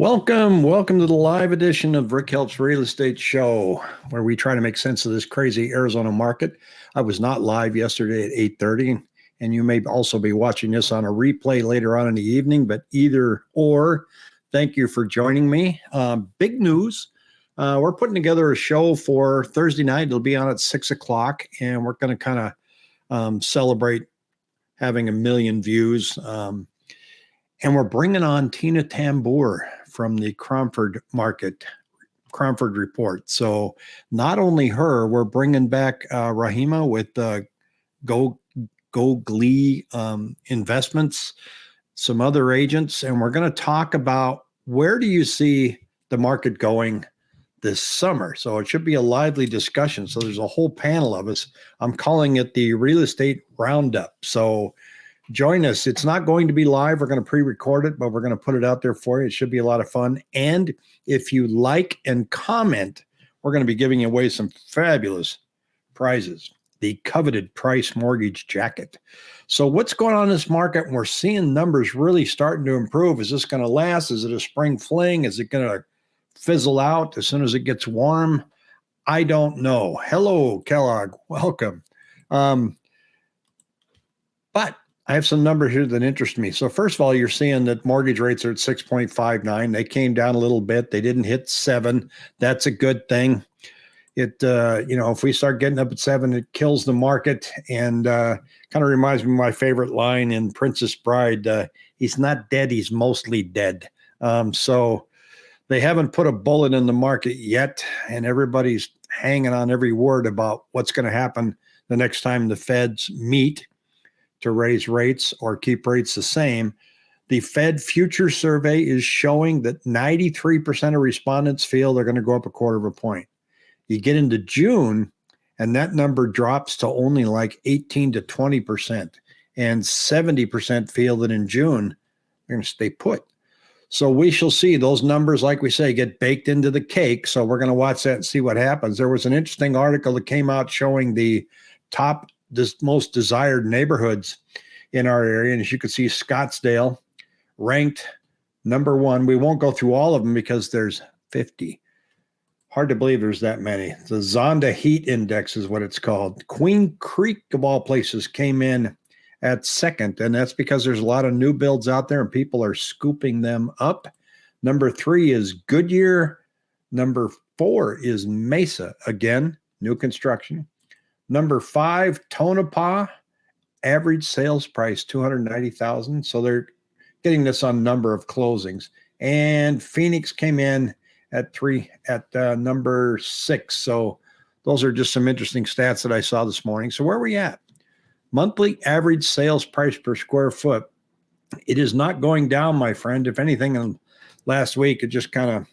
Welcome, welcome to the live edition of Rick Helps Real Estate Show, where we try to make sense of this crazy Arizona market. I was not live yesterday at 8:30, and you may also be watching this on a replay later on in the evening. But either or, thank you for joining me. Um, big news: uh, we're putting together a show for Thursday night. It'll be on at six o'clock, and we're going to kind of um, celebrate having a million views. Um, and we're bringing on Tina Tamboer from the Cromford Market, Cromford Report. So not only her, we're bringing back uh, Rahima with uh, Go Go Glee um, Investments, some other agents, and we're going to talk about where do you see the market going this summer. So it should be a lively discussion. So there's a whole panel of us. I'm calling it the real estate roundup. So join us. It's not going to be live. We're going to pre-record it, but we're going to put it out there for you. It should be a lot of fun. And if you like and comment, we're going to be giving away some fabulous prizes. The coveted price mortgage jacket. So what's going on in this market? We're seeing numbers really starting to improve. Is this going to last? Is it a spring fling? Is it going to fizzle out as soon as it gets warm? I don't know. Hello, Kellogg. Welcome. Um, I have some numbers here that interest me. So first of all, you're seeing that mortgage rates are at 6.59. They came down a little bit. They didn't hit seven. That's a good thing. It, uh, you know, if we start getting up at seven, it kills the market and uh, kind of reminds me of my favorite line in Princess Bride. Uh, he's not dead. He's mostly dead. Um, so they haven't put a bullet in the market yet. And everybody's hanging on every word about what's going to happen the next time the feds meet to raise rates or keep rates the same. The Fed future survey is showing that 93% of respondents feel they're going to go up a quarter of a point. You get into June, and that number drops to only like 18 to 20%. And 70% feel that in June, they're going to stay put. So we shall see those numbers, like we say, get baked into the cake. So we're going to watch that and see what happens. There was an interesting article that came out showing the top most desired neighborhoods in our area. And as you can see, Scottsdale ranked number one. We won't go through all of them because there's 50. Hard to believe there's that many. The Zonda Heat Index is what it's called. Queen Creek, of all places, came in at second, and that's because there's a lot of new builds out there and people are scooping them up. Number three is Goodyear. Number four is Mesa. Again, new construction. Number five, Tonopah, average sales price 290,000. So they're getting this on number of closings. And Phoenix came in at three at uh, number six. So those are just some interesting stats that I saw this morning. So where are we at? Monthly average sales price per square foot. It is not going down, my friend. If anything, in last week it just kind of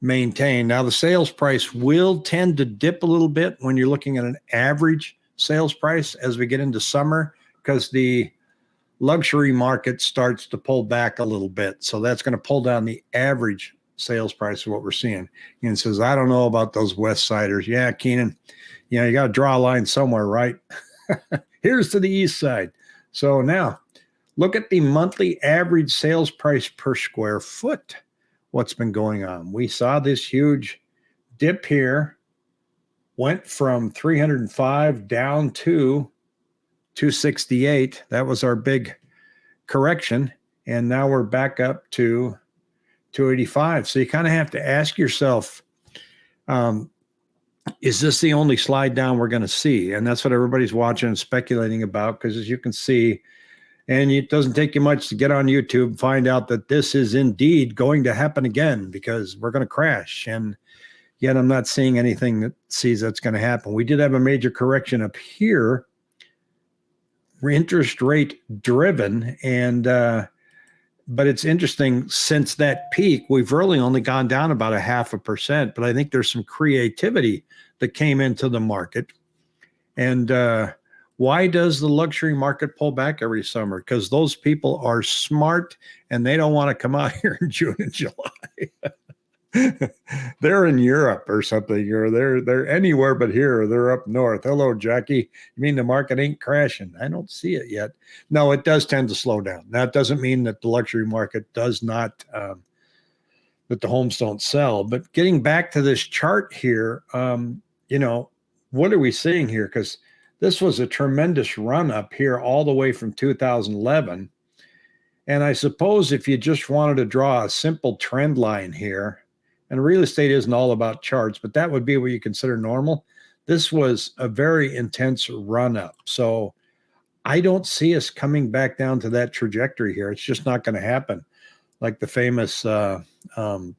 maintain. Now, the sales price will tend to dip a little bit when you're looking at an average sales price as we get into summer because the luxury market starts to pull back a little bit. So that's going to pull down the average sales price of what we're seeing. And says, I don't know about those West Siders. Yeah, Keenan, you know, you got to draw a line somewhere, right? Here's to the East Side. So now look at the monthly average sales price per square foot what's been going on. We saw this huge dip here, went from 305 down to 268. That was our big correction. And now we're back up to 285. So you kind of have to ask yourself, um, is this the only slide down we're going to see? And that's what everybody's watching and speculating about because as you can see, and it doesn't take you much to get on YouTube find out that this is indeed going to happen again because we're going to crash. And yet I'm not seeing anything that sees that's going to happen. We did have a major correction up here, interest rate driven. And, uh, but it's interesting since that peak, we've really only gone down about a half a percent. But I think there's some creativity that came into the market. And, uh, why does the luxury market pull back every summer? Because those people are smart and they don't want to come out here in June and July. they're in Europe or something, or they're they're anywhere but here, or they're up north. Hello, Jackie. You mean the market ain't crashing? I don't see it yet. No, it does tend to slow down. That doesn't mean that the luxury market does not um, that the homes don't sell. But getting back to this chart here, um, you know, what are we seeing here? Because this was a tremendous run up here all the way from 2011. And I suppose if you just wanted to draw a simple trend line here, and real estate isn't all about charts, but that would be what you consider normal. This was a very intense run up. So I don't see us coming back down to that trajectory here. It's just not going to happen. Like the famous uh, um,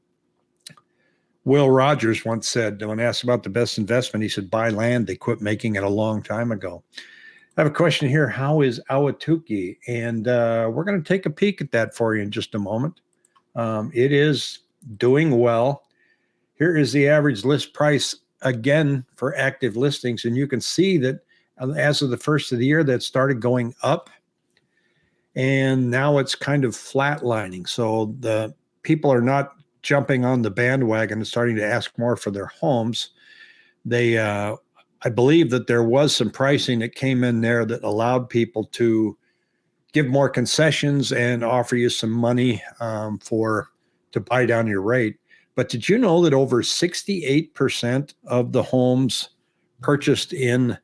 Will Rogers once said, when asked about the best investment, he said, buy land. They quit making it a long time ago. I have a question here. How is Ahwatukee? And uh, we're going to take a peek at that for you in just a moment. Um, it is doing well. Here is the average list price again for active listings. And you can see that uh, as of the first of the year, that started going up. And now it's kind of flatlining. So the people are not jumping on the bandwagon and starting to ask more for their homes. They, uh, I believe that there was some pricing that came in there that allowed people to give more concessions and offer you some money um, for to buy down your rate. But did you know that over 68% of the homes purchased in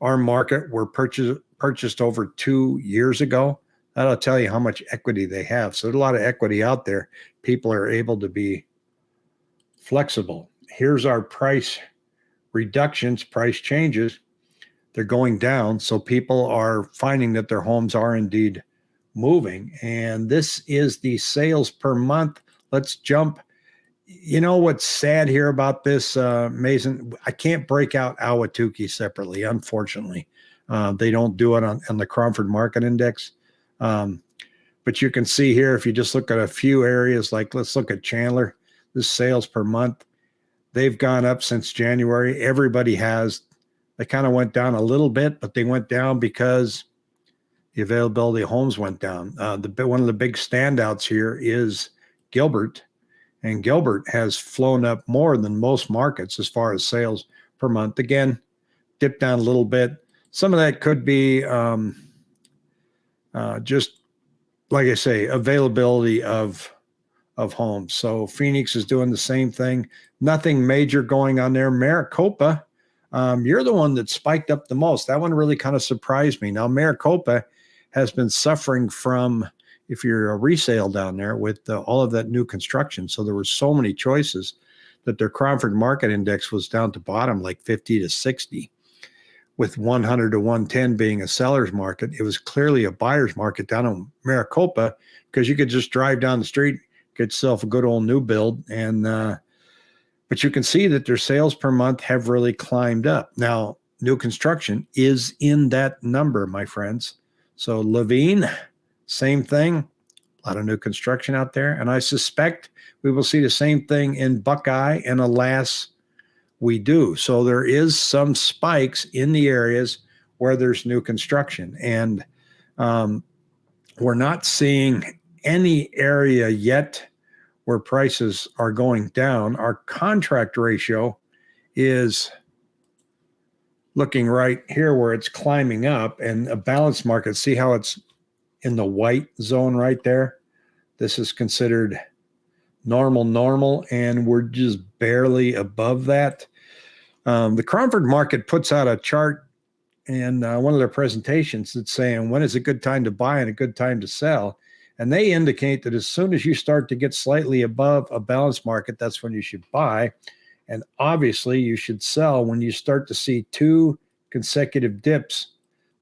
our market were purchased purchased over two years ago? That'll tell you how much equity they have. So there's a lot of equity out there. People are able to be flexible. Here's our price reductions, price changes. They're going down. So people are finding that their homes are indeed moving. And this is the sales per month. Let's jump. You know what's sad here about this, uh, Mason? I can't break out Ahwatukee separately, unfortunately. Uh, they don't do it on, on the Cromford Market Index. Um, but you can see here, if you just look at a few areas, like let's look at Chandler, the sales per month, they've gone up since January. Everybody has. They kind of went down a little bit, but they went down because the availability of homes went down. Uh, the one of the big standouts here is Gilbert, and Gilbert has flown up more than most markets as far as sales per month. Again, dipped down a little bit. Some of that could be um, uh, just like I say, availability of of homes. So Phoenix is doing the same thing. Nothing major going on there. Maricopa, um, you're the one that spiked up the most. That one really kind of surprised me. Now Maricopa has been suffering from, if you're a resale down there, with all of that new construction. So there were so many choices that their Cromford Market Index was down to bottom, like 50 to 60 with 100 to 110 being a seller's market, it was clearly a buyer's market down in Maricopa because you could just drive down the street, get yourself a good old new build. And, uh, but you can see that their sales per month have really climbed up. Now, new construction is in that number, my friends. So Laveen, same thing, a lot of new construction out there. And I suspect we will see the same thing in Buckeye and alas, we do. So there is some spikes in the areas where there's new construction. And um, we're not seeing any area yet where prices are going down. Our contract ratio is looking right here where it's climbing up and a balanced market. See how it's in the white zone right there? This is considered normal, normal, and we're just barely above that. Um, the Cromford market puts out a chart in uh, one of their presentations that's saying when is a good time to buy and a good time to sell. And they indicate that as soon as you start to get slightly above a balanced market, that's when you should buy. And obviously, you should sell when you start to see two consecutive dips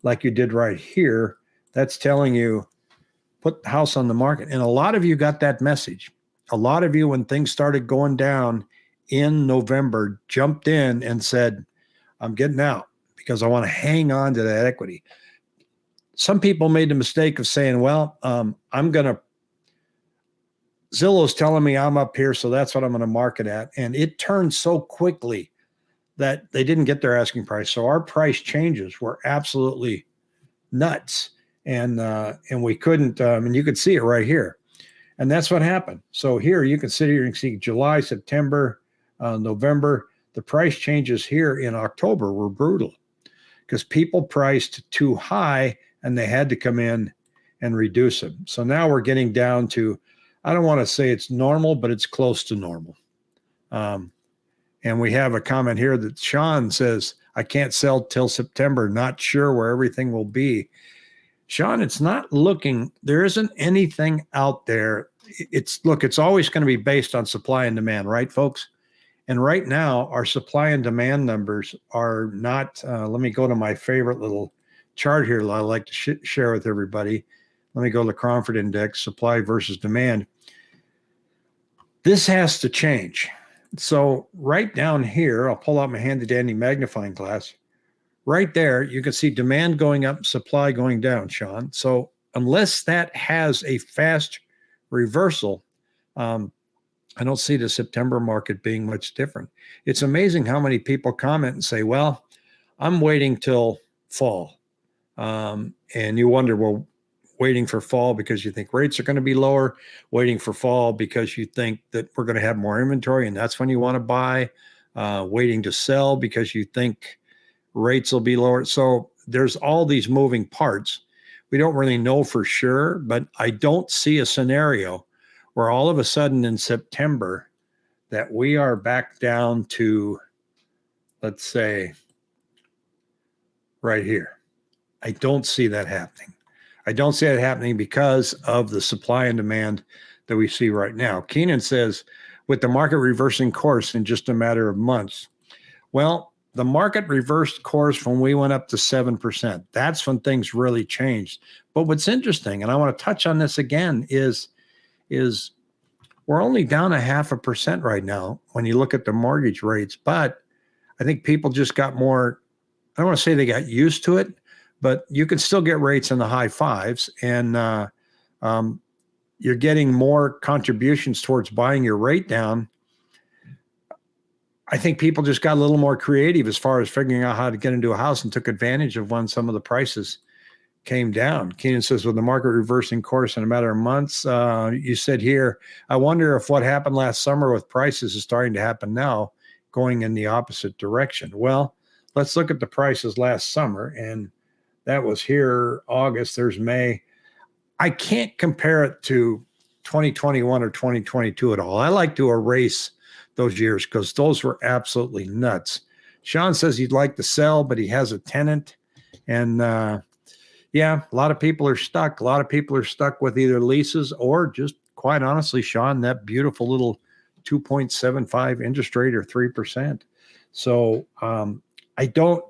like you did right here. That's telling you put the house on the market. And a lot of you got that message. A lot of you, when things started going down in November jumped in and said, I'm getting out because I want to hang on to that equity. Some people made the mistake of saying, well, um, I'm going to, Zillow's telling me I'm up here, so that's what I'm going to market at. And it turned so quickly that they didn't get their asking price. So our price changes were absolutely nuts. And, uh, and we couldn't, um, and you could see it right here. And that's what happened. So here you can sit here and see July, September, uh, November. The price changes here in October were brutal because people priced too high and they had to come in and reduce them. So now we're getting down to I don't want to say it's normal, but it's close to normal. Um, and we have a comment here that Sean says, I can't sell till September, not sure where everything will be. Sean, it's not looking, there isn't anything out there. It's look, it's always going to be based on supply and demand, right, folks? And right now, our supply and demand numbers are not. Uh, let me go to my favorite little chart here that I like to sh share with everybody. Let me go to the Cromford Index, supply versus demand. This has to change. So right down here, I'll pull out my handy dandy magnifying glass. Right there, you can see demand going up, supply going down, Sean. So unless that has a fast reversal, um, I don't see the September market being much different. It's amazing how many people comment and say, well, I'm waiting till fall. Um, and you wonder, well, waiting for fall because you think rates are going to be lower, waiting for fall because you think that we're going to have more inventory and that's when you want to buy, uh, waiting to sell because you think rates will be lower. So there's all these moving parts. We don't really know for sure, but I don't see a scenario where all of a sudden in September that we are back down to, let's say, right here. I don't see that happening. I don't see it happening because of the supply and demand that we see right now. Keenan says, with the market reversing course in just a matter of months. Well, the market reversed course when we went up to 7%. That's when things really changed. But what's interesting, and I want to touch on this again, is is we're only down a half a percent right now when you look at the mortgage rates. But I think people just got more, I don't want to say they got used to it, but you can still get rates in the high fives. And uh, um, you're getting more contributions towards buying your rate down. I think people just got a little more creative as far as figuring out how to get into a house and took advantage of when some of the prices came down. Keenan says, with the market reversing course in a matter of months, uh, you said here, I wonder if what happened last summer with prices is starting to happen now, going in the opposite direction. Well, let's look at the prices last summer, and that was here August. There's May. I can't compare it to 2021 or 2022 at all. I like to erase those years because those were absolutely nuts. Sean says he'd like to sell, but he has a tenant. And uh, yeah, a lot of people are stuck. A lot of people are stuck with either leases or just quite honestly, Sean, that beautiful little 2.75 interest rate or 3%. So um, I don't,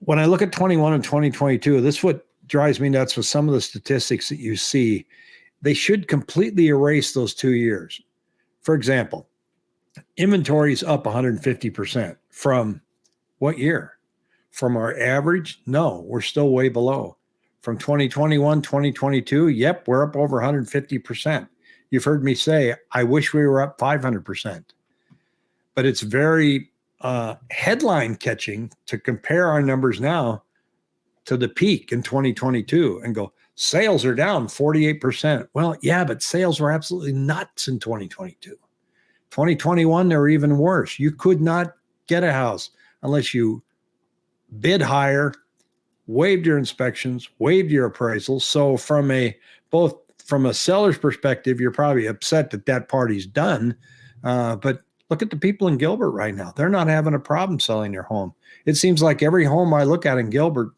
when I look at 21 and 2022, this what drives me nuts with some of the statistics that you see. They should completely erase those two years. For example, inventory is up 150% from what year? From our average? No, we're still way below. From 2021, 2022, yep, we're up over 150%. You've heard me say, I wish we were up 500%. But it's very uh, headline catching to compare our numbers now to the peak in 2022 and go, sales are down 48%. Well, yeah, but sales were absolutely nuts in 2022. 2021, they were even worse. You could not get a house unless you bid higher, waived your inspections, waived your appraisals. So from a both from a seller's perspective, you're probably upset that that party's done. Uh, but look at the people in Gilbert right now; they're not having a problem selling their home. It seems like every home I look at in Gilbert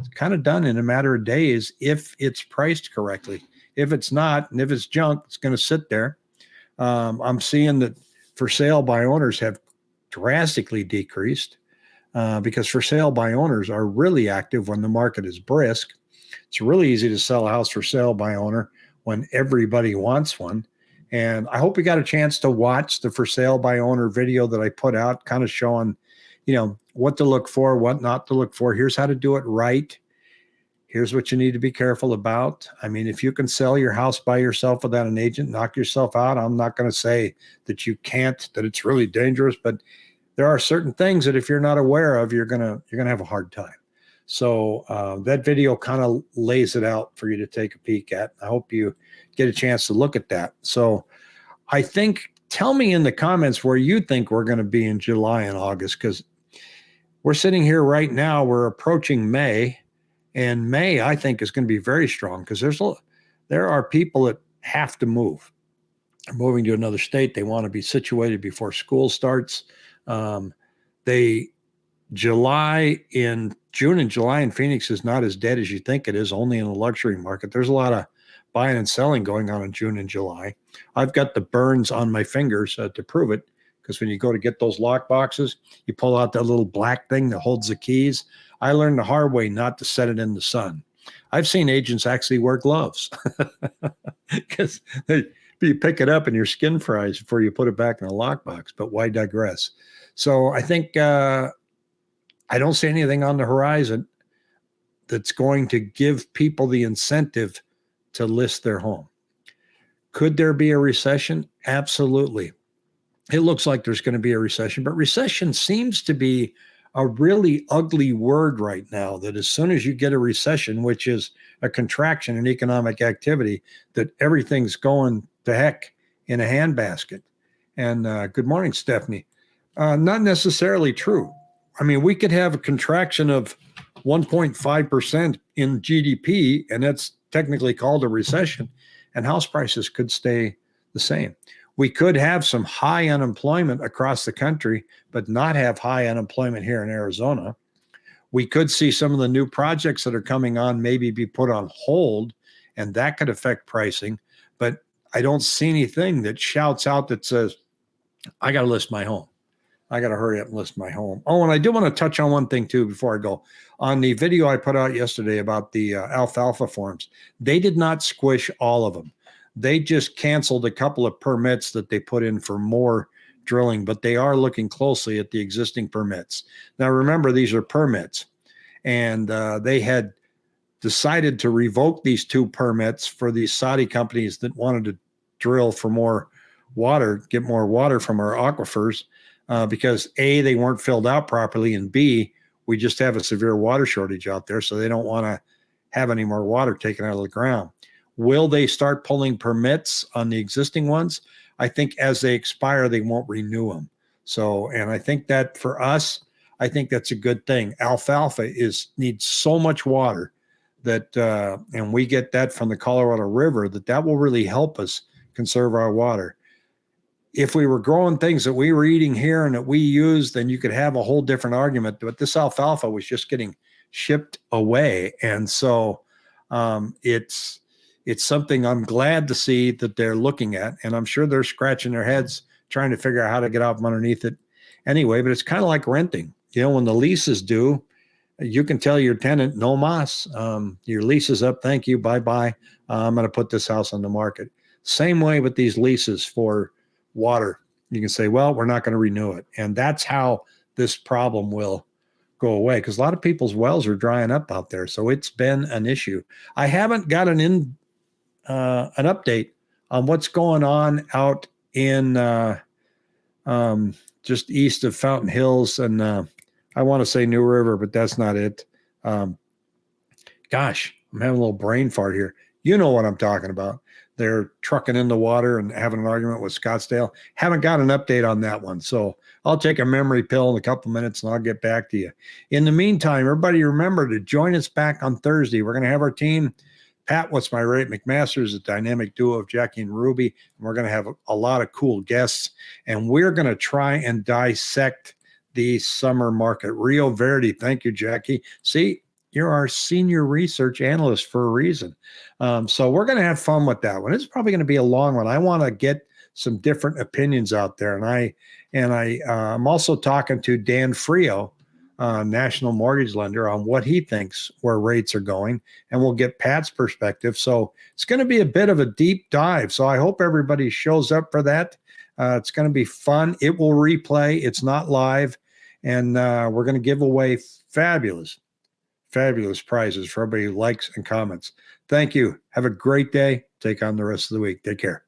is kind of done in a matter of days if it's priced correctly. If it's not, and if it's junk, it's going to sit there. Um, I'm seeing that for sale by owners have drastically decreased uh, because for sale by owners are really active when the market is brisk. It's really easy to sell a house for sale by owner when everybody wants one. And I hope you got a chance to watch the for sale by owner video that I put out, kind of showing, you know, what to look for, what not to look for. Here's how to do it right. Here's what you need to be careful about. I mean, if you can sell your house by yourself without an agent, knock yourself out. I'm not going to say that you can't, that it's really dangerous, but there are certain things that if you're not aware of, you're gonna you're gonna have a hard time. So uh, that video kind of lays it out for you to take a peek at. I hope you get a chance to look at that. So I think tell me in the comments where you think we're going to be in July and August because we're sitting here right now. We're approaching May, and May I think is going to be very strong because there's a there are people that have to move. They're moving to another state. They want to be situated before school starts. Um, they July in June and July in Phoenix is not as dead as you think it is, only in the luxury market. There's a lot of buying and selling going on in June and July. I've got the burns on my fingers uh, to prove it because when you go to get those lock boxes, you pull out that little black thing that holds the keys. I learned the hard way not to set it in the sun. I've seen agents actually wear gloves because you pick it up and your skin fries before you put it back in a lockbox. But why digress? So I think uh, I don't see anything on the horizon that's going to give people the incentive to list their home. Could there be a recession? Absolutely. It looks like there's going to be a recession, but recession seems to be a really ugly word right now that as soon as you get a recession, which is a contraction in economic activity, that everything's going to heck in a handbasket. And uh, good morning, Stephanie. Uh, not necessarily true. I mean, we could have a contraction of 1.5% in GDP, and that's technically called a recession, and house prices could stay the same. We could have some high unemployment across the country, but not have high unemployment here in Arizona. We could see some of the new projects that are coming on maybe be put on hold, and that could affect pricing. I don't see anything that shouts out that says, I got to list my home. I got to hurry up and list my home. Oh, and I do want to touch on one thing too before I go. On the video I put out yesterday about the uh, alfalfa farms, they did not squish all of them. They just canceled a couple of permits that they put in for more drilling, but they are looking closely at the existing permits. Now, remember, these are permits, and uh, they had decided to revoke these two permits for these Saudi companies that wanted to drill for more water, get more water from our aquifers uh, because A, they weren't filled out properly, and B, we just have a severe water shortage out there. So they don't want to have any more water taken out of the ground. Will they start pulling permits on the existing ones? I think as they expire, they won't renew them. So, and I think that for us, I think that's a good thing. Alfalfa is needs so much water that, uh, and we get that from the Colorado River that that will really help us conserve our water if we were growing things that we were eating here and that we use, then you could have a whole different argument. But this alfalfa was just getting shipped away, and so um, it's it's something I'm glad to see that they're looking at, and I'm sure they're scratching their heads trying to figure out how to get out from underneath it. Anyway, but it's kind of like renting. You know, when the lease is due, you can tell your tenant, "No mas, um, your lease is up. Thank you, bye bye. Uh, I'm going to put this house on the market." Same way with these leases for water. You can say, well, we're not going to renew it. And that's how this problem will go away because a lot of people's wells are drying up out there. So it's been an issue. I haven't got an in uh, an update on what's going on out in uh, um, just east of Fountain Hills and uh, I want to say New River, but that's not it. Um, gosh, I'm having a little brain fart here. You know what I'm talking about they're trucking in the water and having an argument with Scottsdale. Haven't got an update on that one. So I'll take a memory pill in a couple minutes and I'll get back to you. In the meantime, everybody remember to join us back on Thursday. We're going to have our team. Pat, what's my rate? McMaster's a dynamic duo of Jackie and Ruby. And we're going to have a, a lot of cool guests. And we're going to try and dissect the summer market. Rio Verde. Thank you, Jackie. See, you're our senior research analyst for a reason. Um, so we're going to have fun with that one. It's probably going to be a long one. I want to get some different opinions out there, and I and I uh, I'm also talking to Dan Frio, uh, national mortgage lender, on what he thinks where rates are going, and we'll get Pat's perspective. So it's going to be a bit of a deep dive. So I hope everybody shows up for that. Uh, it's going to be fun. It will replay. It's not live, and uh, we're going to give away fabulous fabulous prizes for everybody who likes and comments. Thank you. Have a great day. Take on the rest of the week. Take care.